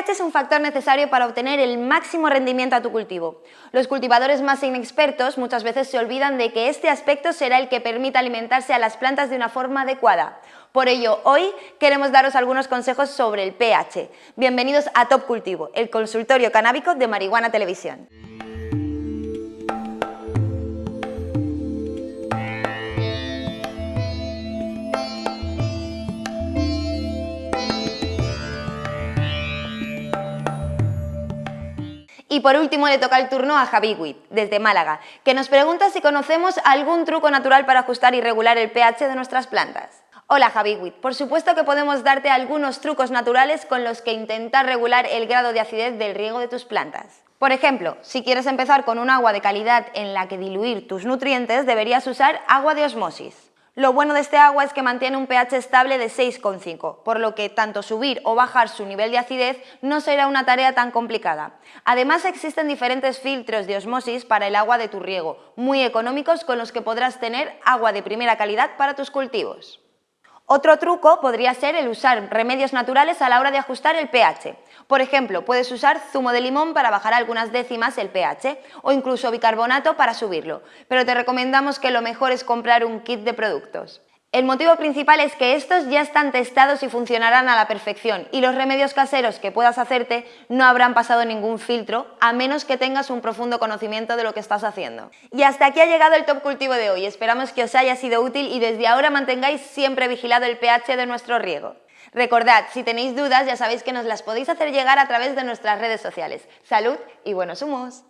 pH es un factor necesario para obtener el máximo rendimiento a tu cultivo. Los cultivadores más inexpertos muchas veces se olvidan de que este aspecto será el que permita alimentarse a las plantas de una forma adecuada. Por ello, hoy queremos daros algunos consejos sobre el pH. Bienvenidos a Top Cultivo, el consultorio canábico de Marihuana Televisión. Y por último le toca el turno a Javi Witt, desde Málaga, que nos pregunta si conocemos algún truco natural para ajustar y regular el pH de nuestras plantas. Hola Javi Witt, por supuesto que podemos darte algunos trucos naturales con los que intentar regular el grado de acidez del riego de tus plantas. Por ejemplo, si quieres empezar con un agua de calidad en la que diluir tus nutrientes, deberías usar agua de osmosis. Lo bueno de este agua es que mantiene un pH estable de 6,5, por lo que tanto subir o bajar su nivel de acidez no será una tarea tan complicada. Además existen diferentes filtros de osmosis para el agua de tu riego, muy económicos con los que podrás tener agua de primera calidad para tus cultivos. Otro truco podría ser el usar remedios naturales a la hora de ajustar el pH. Por ejemplo, puedes usar zumo de limón para bajar algunas décimas el pH o incluso bicarbonato para subirlo, pero te recomendamos que lo mejor es comprar un kit de productos. El motivo principal es que estos ya están testados y funcionarán a la perfección y los remedios caseros que puedas hacerte no habrán pasado ningún filtro a menos que tengas un profundo conocimiento de lo que estás haciendo. Y hasta aquí ha llegado el Top Cultivo de hoy, esperamos que os haya sido útil y desde ahora mantengáis siempre vigilado el pH de nuestro riego. Recordad, si tenéis dudas ya sabéis que nos las podéis hacer llegar a través de nuestras redes sociales. ¡Salud y buenos humos!